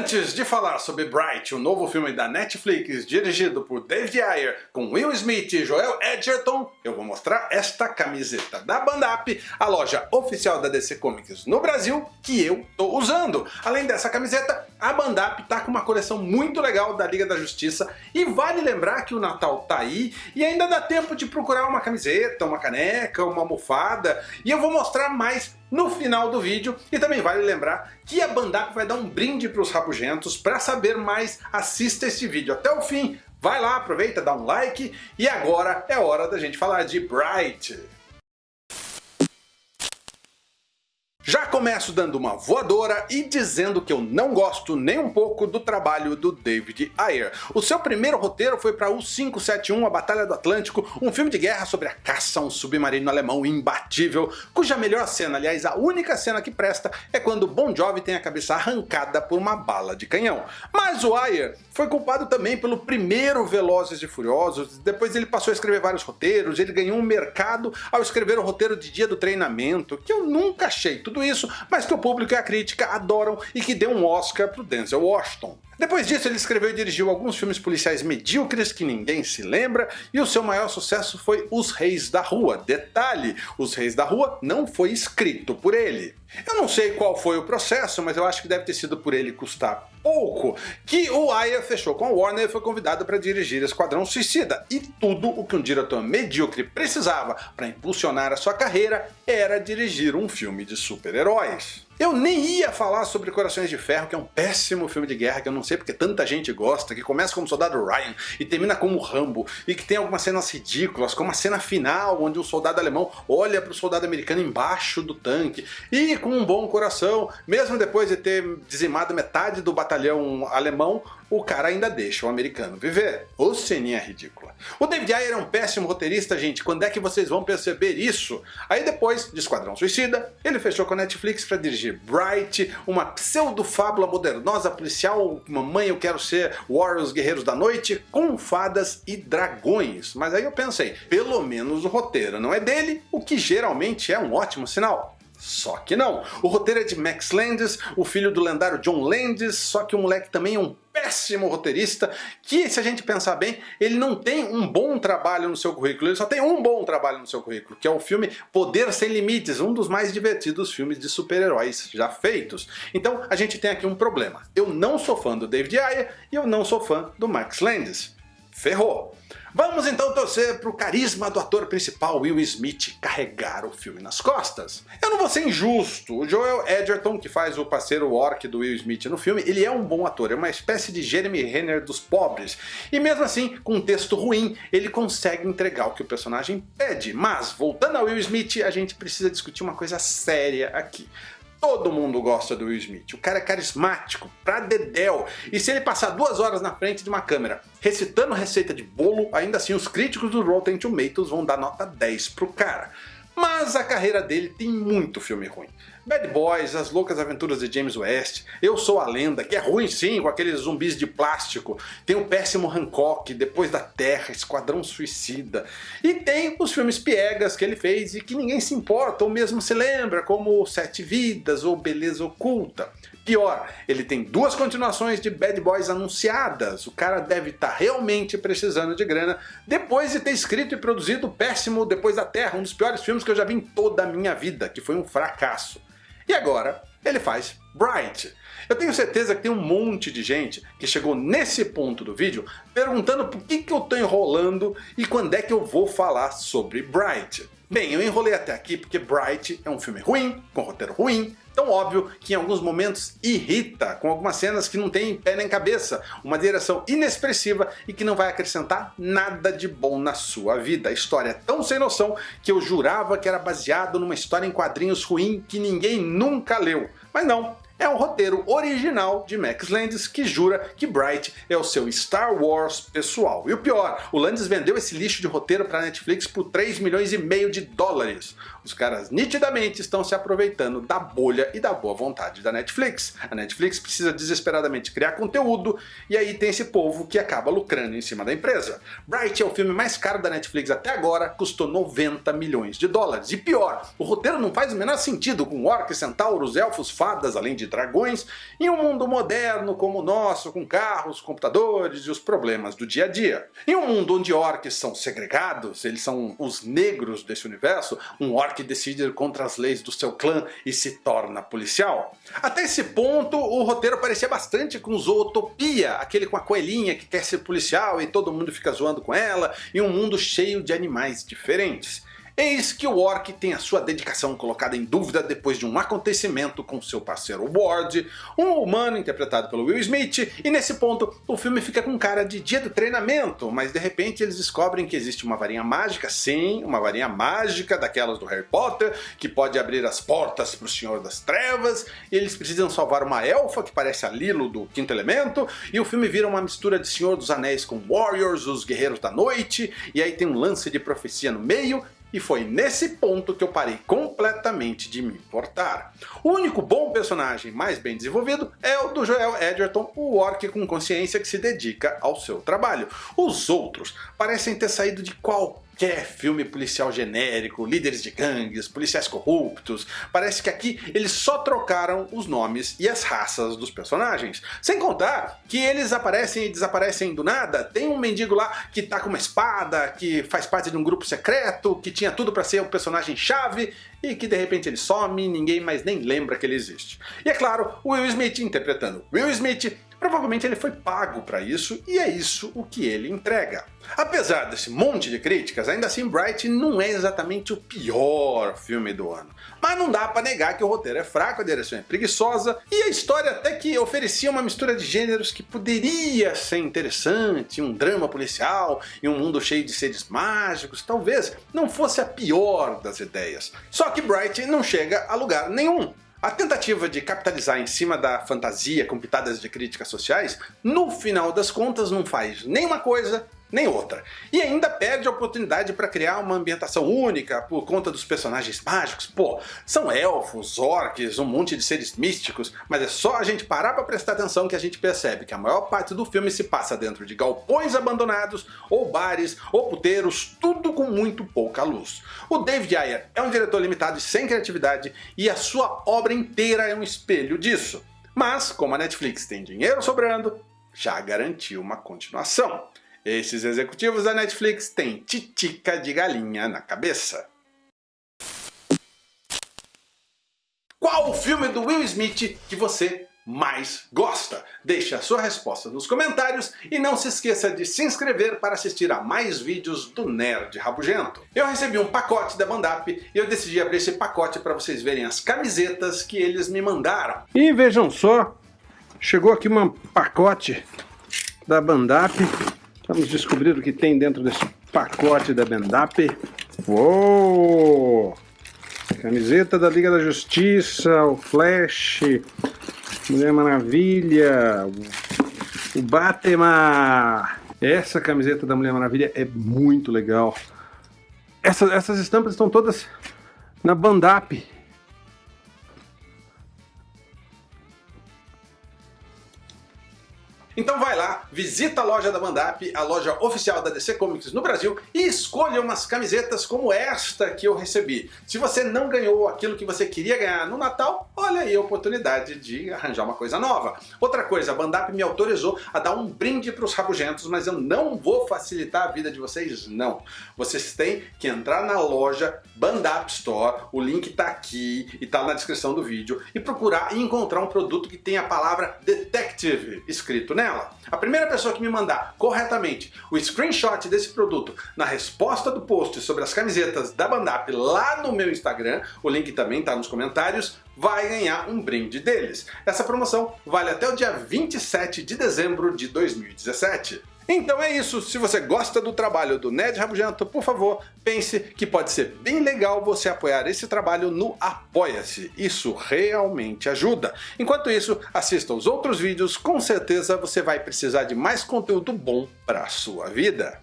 Antes de falar sobre Bright, o novo filme da Netflix dirigido por David Ayer com Will Smith e Joel Edgerton, eu vou mostrar esta camiseta da Bandap, a loja oficial da DC Comics no Brasil, que eu tô usando. Além dessa camiseta, a Bandap tá com uma coleção muito legal da Liga da Justiça e vale lembrar que o Natal tá aí e ainda dá tempo de procurar uma camiseta, uma caneca, uma almofada e eu vou mostrar mais no final do vídeo. E também vale lembrar que a Bandap vai dar um brinde para os rabugentos. Para saber mais, assista esse vídeo até o fim. Vai lá, aproveita, dá um like. E agora é hora da gente falar de Bright. Já começo dando uma voadora e dizendo que eu não gosto nem um pouco do trabalho do David Ayer. O seu primeiro roteiro foi para U-571, A Batalha do Atlântico, um filme de guerra sobre a caça a um submarino alemão imbatível, cuja melhor cena, aliás a única cena que presta, é quando Bon Jovi tem a cabeça arrancada por uma bala de canhão. Mas o Ayer foi culpado também pelo primeiro Velozes e Furiosos, depois ele passou a escrever vários roteiros, ele ganhou um mercado ao escrever o roteiro de Dia do Treinamento, que eu nunca achei tudo isso, mas que o público e a crítica adoram e que deu um Oscar pro Denzel Washington. Depois disso ele escreveu e dirigiu alguns filmes policiais medíocres que ninguém se lembra, e o seu maior sucesso foi Os Reis da Rua. Detalhe, Os Reis da Rua não foi escrito por ele. Eu não sei qual foi o processo, mas eu acho que deve ter sido por ele custar pouco, que o Aya fechou com a Warner e foi convidado para dirigir Esquadrão Suicida, e tudo o que um diretor medíocre precisava para impulsionar a sua carreira era dirigir um filme de super-heróis. Eu nem ia falar sobre Corações de Ferro, que é um péssimo filme de guerra, que eu não sei porque tanta gente gosta, que começa como Soldado Ryan e termina como Rambo, e que tem algumas cenas ridículas, como a cena final, onde um soldado alemão olha para o soldado americano embaixo do tanque, e com um bom coração, mesmo depois de ter dizimado metade do batalhão alemão, o cara ainda deixa o americano viver. Ô ceninha ridícula. O David Ayer é um péssimo roteirista, gente, quando é que vocês vão perceber isso? Aí depois de Esquadrão Suicida, ele fechou com a Netflix para dirigir Bright, uma pseudo-fábula modernosa policial, mamãe eu quero ser Warriors Guerreiros da Noite, com fadas e dragões. Mas aí eu pensei, pelo menos o roteiro não é dele, o que geralmente é um ótimo sinal. Só que não. O roteiro é de Max Landis, o filho do lendário John Landis, só que o moleque também é um péssimo roteirista, que se a gente pensar bem, ele não tem um bom trabalho no seu currículo, ele só tem um bom trabalho no seu currículo, que é o filme Poder Sem Limites, um dos mais divertidos filmes de super-heróis já feitos. Então a gente tem aqui um problema. Eu não sou fã do David Ayer e eu não sou fã do Max Landis. Ferrou! Vamos então torcer para o carisma do ator principal Will Smith carregar o filme nas costas. Eu não vou ser injusto, o Joel Edgerton, que faz o parceiro orc do Will Smith no filme, ele é um bom ator, é uma espécie de Jeremy Renner dos pobres. E mesmo assim, com um texto ruim, ele consegue entregar o que o personagem pede. Mas, voltando ao Will Smith, a gente precisa discutir uma coisa séria aqui. Todo mundo gosta do Will Smith. O cara é carismático, pra dedéu. E se ele passar duas horas na frente de uma câmera recitando receita de bolo, ainda assim os críticos do Rotten Tomatoes vão dar nota 10 pro cara. Mas a carreira dele tem muito filme ruim. Bad Boys, As Loucas Aventuras de James West, Eu Sou a Lenda, que é ruim sim, com aqueles zumbis de plástico. Tem o péssimo Hancock, Depois da Terra, Esquadrão Suicida. E tem os filmes piegas que ele fez e que ninguém se importa ou mesmo se lembra, como Sete Vidas ou Beleza Oculta. Pior, ele tem duas continuações de Bad Boys anunciadas. O cara deve estar tá realmente precisando de grana depois de ter escrito e produzido Péssimo Depois da Terra, um dos piores filmes que eu já vi em toda a minha vida, que foi um fracasso. E agora, ele faz Bright. Eu tenho certeza que tem um monte de gente que chegou nesse ponto do vídeo perguntando por que, que eu estou enrolando e quando é que eu vou falar sobre Bright. Bem, eu enrolei até aqui porque Bright é um filme ruim, com roteiro ruim, tão óbvio que em alguns momentos irrita, com algumas cenas que não tem pé nem cabeça, uma direção inexpressiva e que não vai acrescentar nada de bom na sua vida. A história é tão sem noção que eu jurava que era baseado numa história em quadrinhos ruim que ninguém nunca leu. Mas não, é um roteiro original de Max Landis que jura que Bright é o seu Star Wars pessoal. E o pior, o Landis vendeu esse lixo de roteiro para a Netflix por 3 milhões e meio de dólares. Os caras nitidamente estão se aproveitando da bolha e da boa vontade da Netflix. A Netflix precisa desesperadamente criar conteúdo e aí tem esse povo que acaba lucrando em cima da empresa. Bright é o filme mais caro da Netflix até agora, custou 90 milhões de dólares. E pior, o roteiro não faz o menor sentido com orcs, centauros, elfos, fadas, além de dragões em um mundo moderno como o nosso, com carros, computadores e os problemas do dia a dia. Em um mundo onde orcs são segregados, eles são os negros desse universo, um orc decide ir contra as leis do seu clã e se torna policial. Até esse ponto, o roteiro parecia bastante com Zootopia, aquele com a coelhinha que quer ser policial e todo mundo fica zoando com ela, e um mundo cheio de animais diferentes. Eis que o Orc tem a sua dedicação colocada em dúvida depois de um acontecimento com seu parceiro Ward, um humano interpretado pelo Will Smith, e nesse ponto o filme fica com cara de dia do treinamento, mas de repente eles descobrem que existe uma varinha mágica, sim, uma varinha mágica daquelas do Harry Potter, que pode abrir as portas para o Senhor das Trevas, e eles precisam salvar uma elfa que parece a Lilo do Quinto Elemento, e o filme vira uma mistura de Senhor dos Anéis com Warriors, os Guerreiros da Noite, e aí tem um lance de profecia no meio, e foi nesse ponto que eu parei completamente de me importar. O único bom personagem mais bem desenvolvido é o do Joel Edgerton, o orc com consciência que se dedica ao seu trabalho. Os outros parecem ter saído de qualquer qualquer filme policial genérico, líderes de gangues, policiais corruptos. Parece que aqui eles só trocaram os nomes e as raças dos personagens. Sem contar que eles aparecem e desaparecem do nada. Tem um mendigo lá que tá com uma espada, que faz parte de um grupo secreto, que tinha tudo para ser um personagem chave e que de repente ele some e ninguém mais nem lembra que ele existe. E é claro, o Will Smith interpretando Will Smith Provavelmente ele foi pago para isso e é isso o que ele entrega. Apesar desse monte de críticas, ainda assim Bright não é exatamente o pior filme do ano. Mas não dá para negar que o roteiro é fraco, a direção é preguiçosa e a história até que oferecia uma mistura de gêneros que poderia ser interessante, um drama policial e um mundo cheio de seres mágicos, talvez não fosse a pior das ideias. Só que Bright não chega a lugar nenhum. A tentativa de capitalizar em cima da fantasia com pitadas de críticas sociais, no final das contas não faz nem uma coisa nem outra. E ainda perde a oportunidade para criar uma ambientação única por conta dos personagens mágicos. Pô, são elfos, orcs, um monte de seres místicos, mas é só a gente parar para prestar atenção que a gente percebe que a maior parte do filme se passa dentro de galpões abandonados, ou bares, ou puteiros, tudo com muito pouca luz. O David Ayer é um diretor limitado e sem criatividade, e a sua obra inteira é um espelho disso. Mas, como a Netflix tem dinheiro sobrando, já garantiu uma continuação. Esses executivos da Netflix têm titica de galinha na cabeça. Qual o filme do Will Smith que você mais gosta? Deixe a sua resposta nos comentários e não se esqueça de se inscrever para assistir a mais vídeos do Nerd Rabugento. Eu recebi um pacote da Bandap e eu decidi abrir esse pacote para vocês verem as camisetas que eles me mandaram. E vejam só, chegou aqui um pacote da Bandap Vamos descobrir o que tem dentro desse pacote da Bendap. Uou! Camiseta da Liga da Justiça, o Flash, Mulher Maravilha, o Batman. Essa camiseta da Mulher Maravilha é muito legal. Essa, essas estampas estão todas na Bandap. Então vai lá, visita a loja da Bandap, a loja oficial da DC Comics no Brasil e escolha umas camisetas como esta que eu recebi. Se você não ganhou aquilo que você queria ganhar no Natal, olha aí a oportunidade de arranjar uma coisa nova. Outra coisa, a Bandap me autorizou a dar um brinde para os rabugentos, mas eu não vou facilitar a vida de vocês, não. Vocês têm que entrar na loja Bandap Store, o link está aqui e está na descrição do vídeo, e procurar e encontrar um produto que tem a palavra Detective escrito nela. A primeira pessoa que me mandar corretamente o screenshot desse produto na resposta do post sobre as camisetas da Bandap lá no meu Instagram, o link também está nos comentários, vai ganhar um brinde deles. Essa promoção vale até o dia 27 de dezembro de 2017. Então é isso, se você gosta do trabalho do Ned Rabugento, por favor, pense que pode ser bem legal você apoiar esse trabalho no Apoia-se. Isso realmente ajuda. Enquanto isso, assista os outros vídeos, com certeza você vai precisar de mais conteúdo bom para a sua vida.